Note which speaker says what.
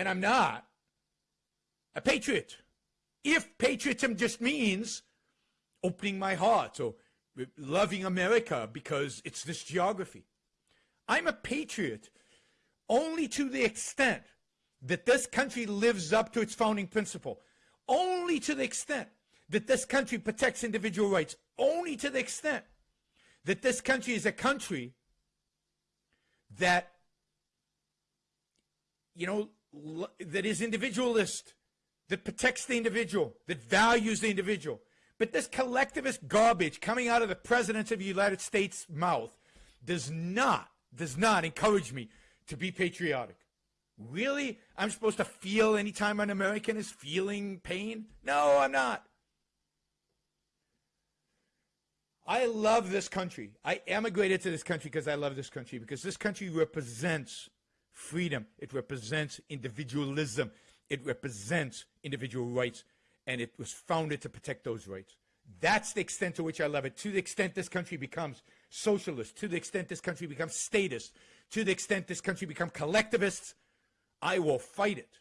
Speaker 1: and I'm not a patriot. If patriotism just means opening my heart or loving America because it's this geography. I'm a patriot only to the extent that this country lives up to its founding principle, only to the extent that this country protects individual rights, only to the extent that this country is a country that, you know, that is individualist, that protects the individual, that values the individual. But this collectivist garbage coming out of the President of the United States' mouth does not, does not encourage me to be patriotic. Really? I'm supposed to feel anytime an American is feeling pain? No, I'm not. I love this country. I emigrated to this country because I love this country, because this country represents freedom. It represents individualism. It represents individual rights. And it was founded to protect those rights. That's the extent to which I love it. To the extent this country becomes socialist, to the extent this country becomes statist, to the extent this country becomes collectivist, I will fight it.